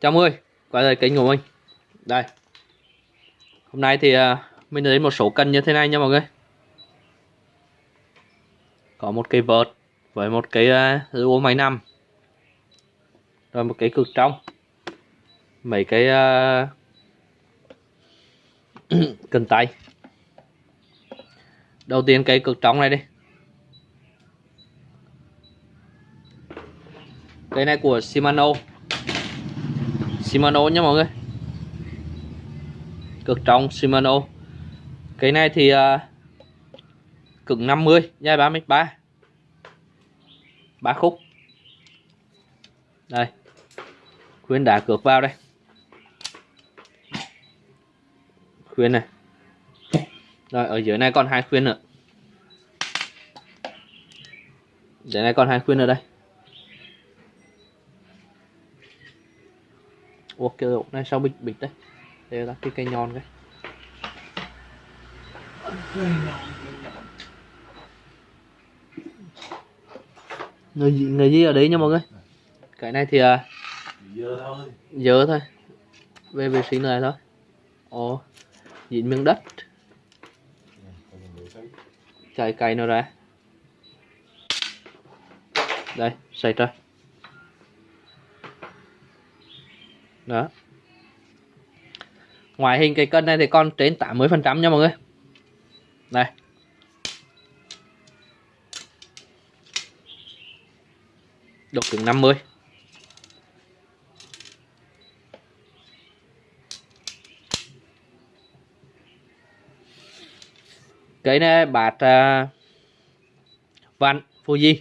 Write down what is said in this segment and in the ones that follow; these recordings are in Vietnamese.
chào mọi người quay lại kênh của mình. Đây. Hôm nay thì à, mình đến một số cân như thế này nha mọi người. Có một cây vợt với một cái uh, máy nằm. Rồi một cái cực trong. Mấy cái uh, cần tay. Đầu tiên cái cực trong này đi. Cái này của Shimano. Shimano nha mọi người. Cực trọng Shimano. Cái này thì uh, cực 50 dài 3m3 ba. Khúc. Đây. Khuyên đã cược vào đây. Khuyên này. Rồi ở dưới này còn hai khuyên nữa. Dưới này còn hai khuyên ở đây. Ủa cái ổ này sao bịch bịch đấy. Đây là cái cây nhọn cái người gì, người gì ở đấy nha mọi người? Cái này thì à, dơ thôi. dơ thôi. Về vệ sinh này thôi. Ồ dính miếng đất. Chạy cây nó ra. Đây xây ra đó. Ngoại hình cái cân này thì còn trên 80 phần trăm nha mọi người. Đây độ cứng 50 cái này bạt uh, văn Fuji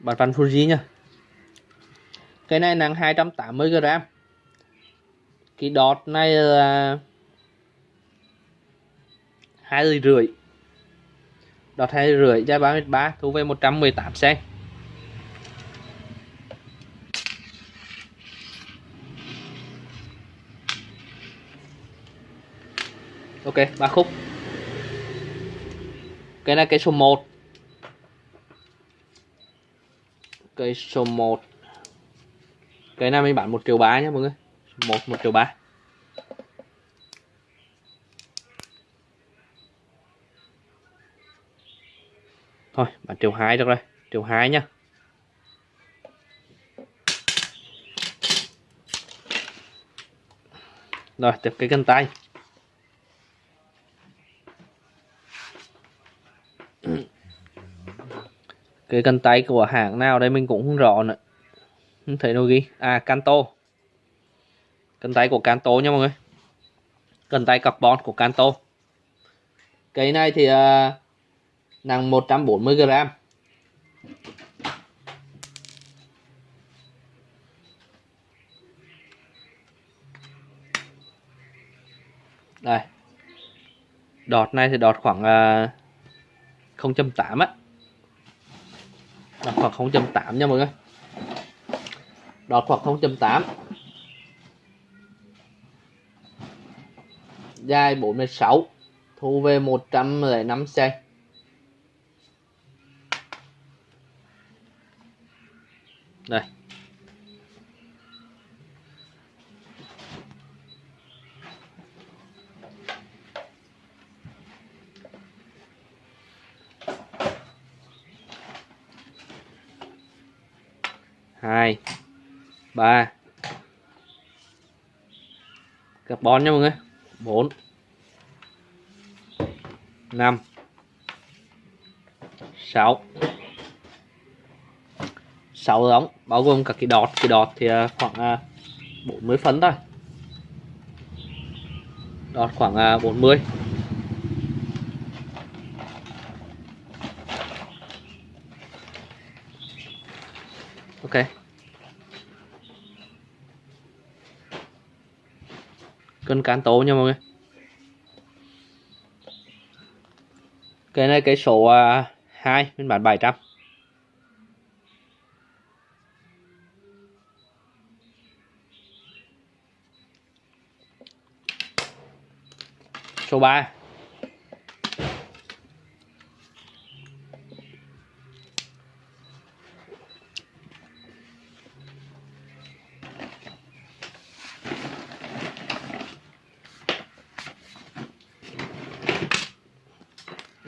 bạt văn Fuji nha cái này nặng 280 g cái đọt này là hai ly rưỡi. Đọt hai rưỡi giá 33 thu về 118 sen. Ok, ba khúc. Cái này cái số 1 cái số 1 cái này mình bán một triệu ba nhé mọi người. Một một triệu ba. Thôi, bán triệu hai được rồi. Triệu hai nhá rồi, tiếp cái cân tay. Cái cân tay của hãng nào đây mình cũng không rõ nữa thấy nó ghi. À Canto cần tay của Canto nha mọi người. Cần tay carbon của Canto cái này thì uh, nặng 140 g đây. Đọt này thì đọt khoảng à, uh, 0.8 á. Đọt khoảng 0.8 nha mọi người đọt hoặc 0.8 dài 46 thu về 105 cm đây. Hai ba. Carbon nha mọi người. Bốn. Năm. Sáu. Sáu ống bao gồm cả cái đọt. Cái đọt thì à, khoảng à, 40 phấn thôi. Đọt khoảng à, 40 ok. Cân cán tố nha mọi người. Cái này cái số uh, 2 mình bán 700 số 3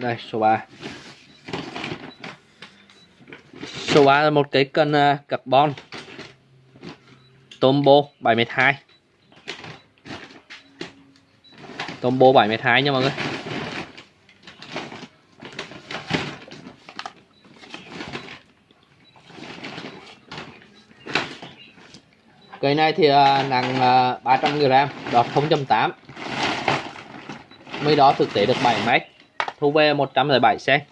đây số 3 số 3 là một cái cân uh, carbon. Tombo 72 Tombo 72 nha mọi người. Cây này thì uh, nặng à, uh, 300g, đọt 0.8 Mới đó thực tế được 7 mét. Thu về 107 xe.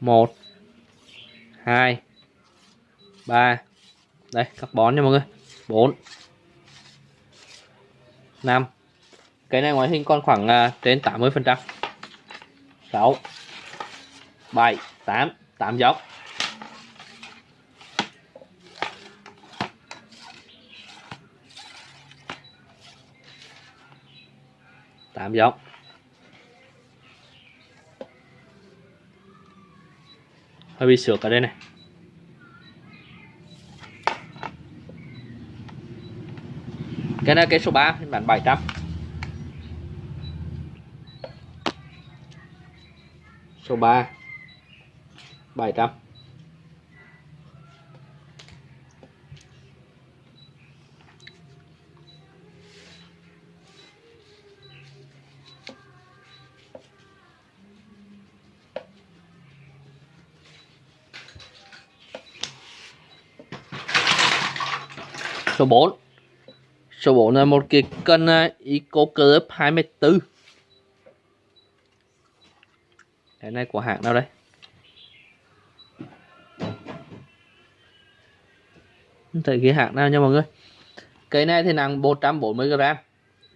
Một hai ba. Đây carbon nha mọi người. Bốn năm. Cái này ngoại hình còn khoảng uh, trên 80 phần trăm. Sáu bảy tám. Tám dốc. Tám giống hơi bị sược ở đây này. Cái này cái số 3 phiên bản 700 số 3 700 số 4 số 4 là một cái cân uh, Eco Club 24 cái này của hãng nào đây? Không thấy cái hãng nào nha mọi người. Cái này thì nặng 140g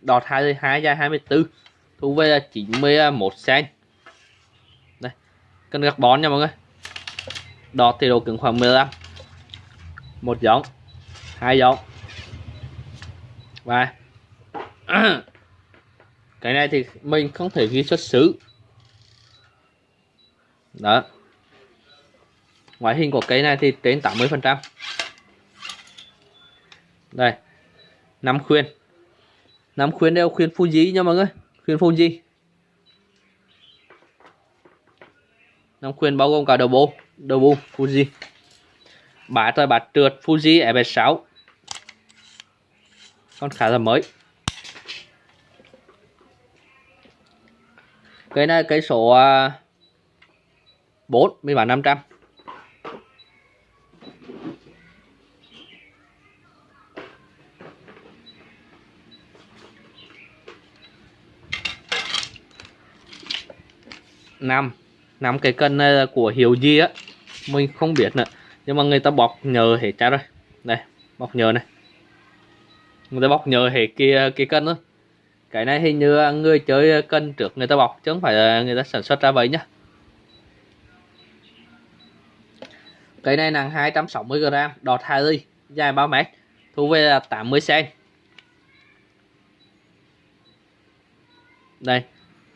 đọt 22 dài 24 thu về là 91 cm đây cân gạc bón nha mọi người. Đọt thì độ cứng khoảng 15 một giống hai giống và cái này thì mình không thể ghi xuất xứ. Đó. Ngoại hình của cây này thì trên 80 phần trăm. Đây. Năm khuyên. Năm khuyên đều khuyên Fuji nha mọi người. Khuyên Fuji năm khuyên bao gồm cả đầu bô. Đầu bù Fuji bát rồi bát trượt Fuji FS6 con khá là mới. Cái này cái số à, 4 mình bán 500 năm năm cái cân này là của hiệu gì á. Mình không biết nữa, nhưng mà người ta bọc nhờ hết ra rồi. Đây, bọc nhờ này người ta bóc nhờ hệ kia cái cân đó cái này hình như người chơi cân trước người ta bọc chứ không phải là người ta sản xuất ra vậy nhá. Cái này nặng 260g đọt 2 ly, dài 3 mét, thu về là 80 cm đây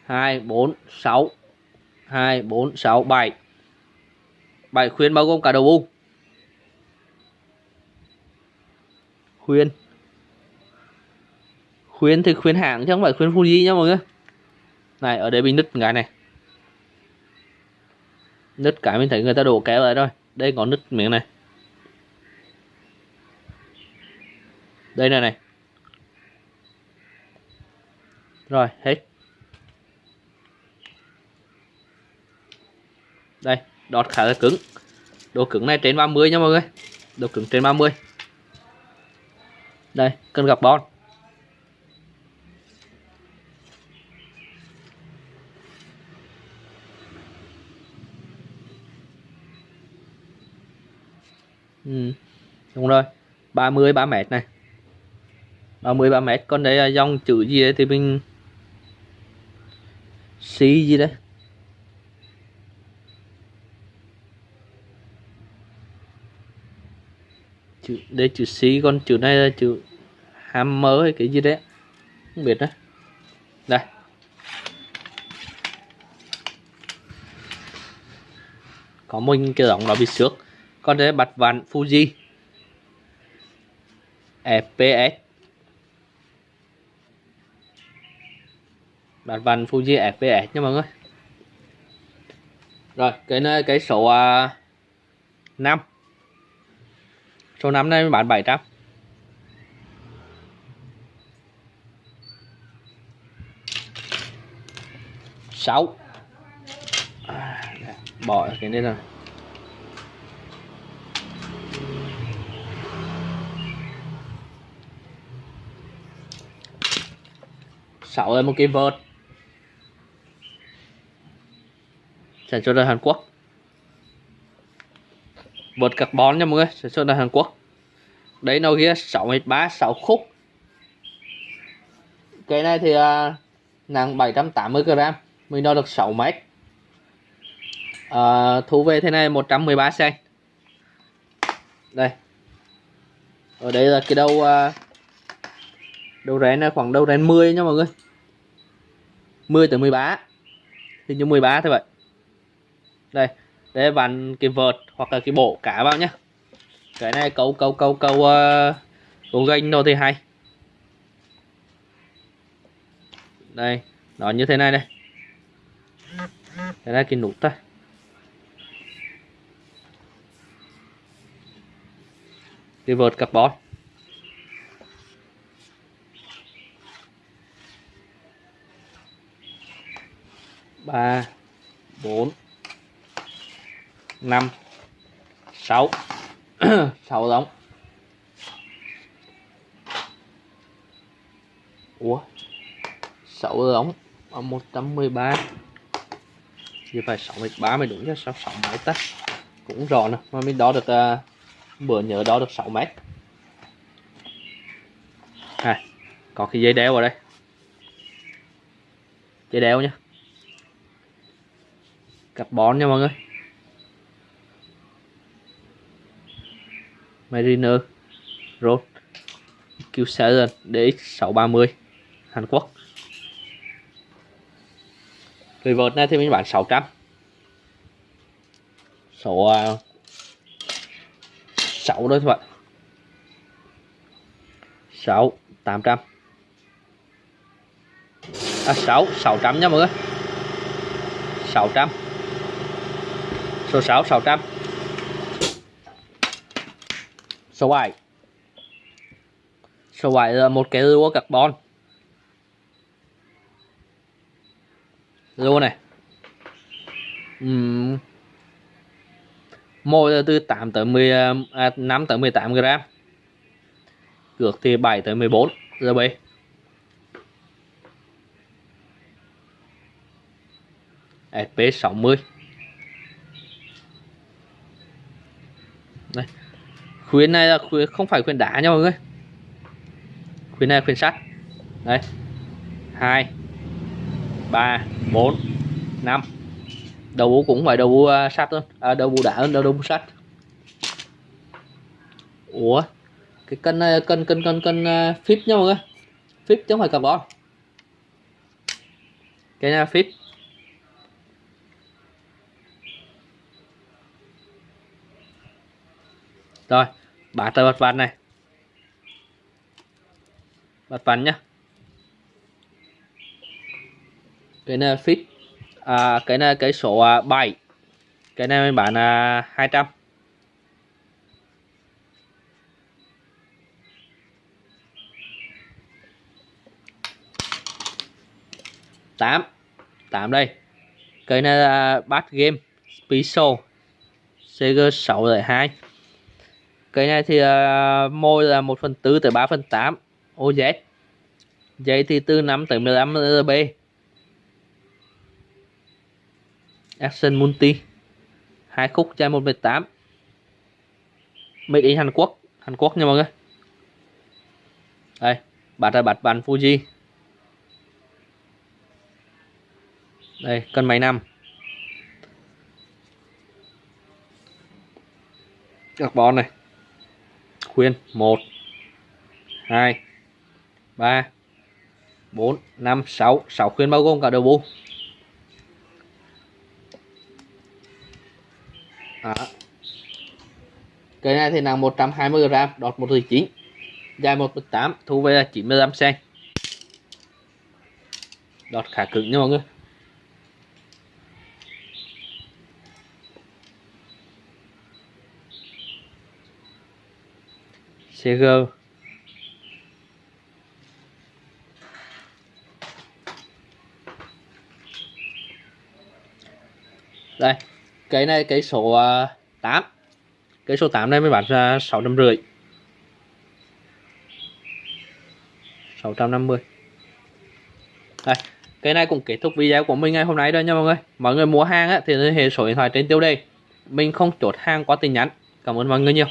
2 4 6 2 4 6 7 7 khuyên bao gồm cả đầu bu khuyên khuyến thì khuyến hãng chứ không phải khuyến Fuji nhá mọi người. Này, ở đây bị nứt cái này. Nứt cái mình thấy người ta đổ kéo lại rồi đây có nứt miếng này. Đây này này. Rồi, hết. Đây, đọt khá là cứng. Độ cứng này trên 30 nha mọi người. Độ cứng trên 30 đây, cần gặp bon. Ừ. đúng rồi. 30 3 mét này. 30 3 mét. Còn đây là dòng chữ gì đấy thì mình xí gì đấy? Chữ đây chữ xí còn chữ này là chữ hammer hay cái gì đấy. Không biết nữa. Đây. Có mình cái giọng nó bị xước con đây bạch vạn Fuji FPS bạch vạn Fuji FPS nha mọi người. Rồi cái nơi cái số à, uh, 5 số 5 này mình bán 700 6 à, bỏ cái này rồi 6 là một cái vợt. Sản xuất ở Hàn Quốc. Vợt carbon nha mọi người sản xuất ở Hàn Quốc. Đấy nó ghi 6m3 6 khúc. Cái này thì uh, nặng 780g mình đo được 6 mét. À, thu về thế này 113 cm đây. Ở đây là cái đầu uh, đầu rén là khoảng đầu rén 10 nha mọi người. 10 tới 13 hình như 13 thôi vậy. Đây để vặn cái vợt hoặc là cái bộ cá vào nhá. Cái này câu câu câu câu ờ, uh, câu ganh đâu thì hay. Đây nó như thế này đây. Đây là cái nút thôi. Cái vợt carbon. Ba bốn năm sáu. Sáu giống. Ủa? Sáu giống ở một trăm mười ba. Phải sáu mét ba mới đúng chứ sao sáu mét ta? Cũng rõ nè mà mình đo được uh, bữa nhớ đo được 6 mét. À, có cái dây đeo vào đây. Dây đeo nhá carbon nha mọi người. Mariner, Road Q7 DX630 Hàn Quốc. Cái này thì mình bán 600 số à, 6 đó các bạn. 6 800 à 6 600 nha mọi người. 600 số 6 600 số 7 số 7 là một cái lúa carbon. Lúa này. Uhm. mỗi là từ 8 tới 10 à, à 5 tới 18 gram. Cược thì 7 tới 14 giờ bây SP60 khuyến này là khuyến không phải khuyến đá nha mọi người khuyến này là khuyến sắt. Đây. Hai. Ba bốn năm. Đầu bú cũng phải đầu bú uh, sắt luôn à, đầu bú đá hơn đầu, đầu bú sắt. Ủa cái cân này cân cân cân cân uh, phíp nha mọi người phíp chứ không phải carbon cái này phíp. Rồi bán tờ bật ván này. Bật ván nhá. Cái này fit à, cái này cái số à, 7 cái này mình bán là 200 tám. Tám đây. Cái này là bát game Spiso CG 602 cái này thì uh, môi là 1 phần 4 tới 3 phần 8 OZ dây thì từ 5 tới 15 RB Action Multi. Hai khúc chai 118 Made in Hàn Quốc. Hàn Quốc nha mọi người. Đây bát là bát bàn Fuji. Đây cân máy năm carbon này khuyên. 1 2 3 4 5 6 6 khuyên bao gồm cả đầu bu Đó. Cây này thì nặng 120g, đọt 1,9 dài 1,8 thu về là 95 cm. đọt khá cứng nha mọi người. CG đây cái này cái số à, 8 cái số 8 này mới bán ra 650 650 đây cái này cũng kết thúc video của mình ngày hôm nay rồi nha mọi người. Mọi người mua hàng á, thì liên hệ số điện thoại trên tiêu đề. Mình không chốt hàng qua tin nhắn. Cảm ơn mọi người nhiều.